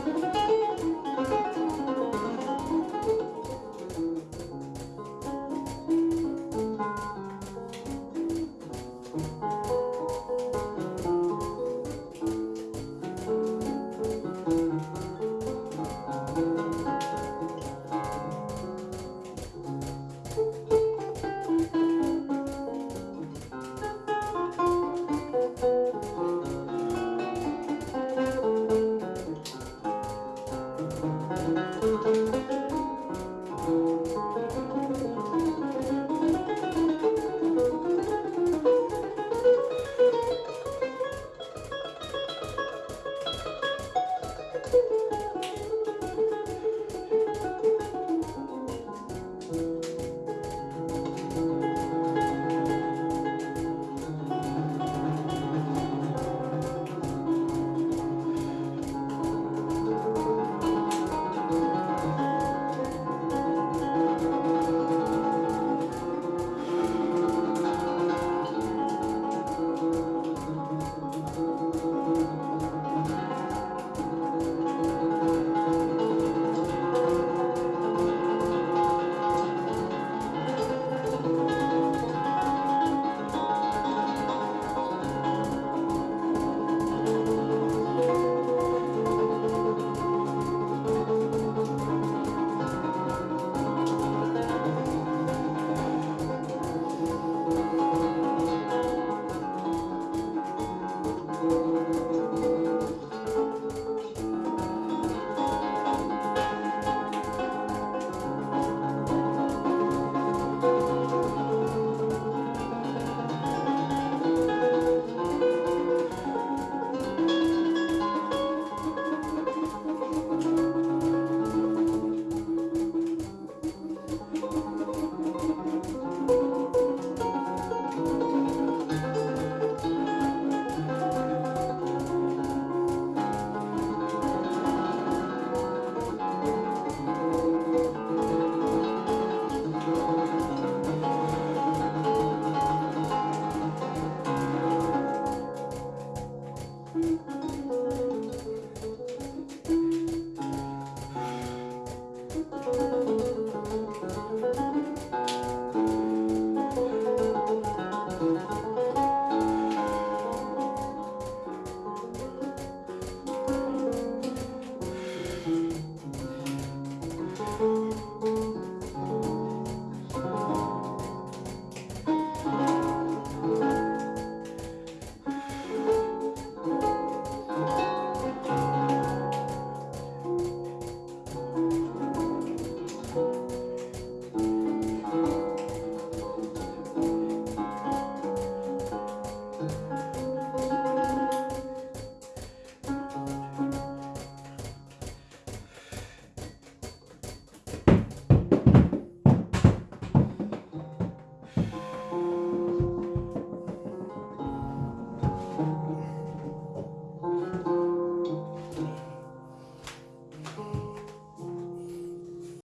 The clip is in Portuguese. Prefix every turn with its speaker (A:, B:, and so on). A: Música
B: Thank you.